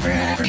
forever.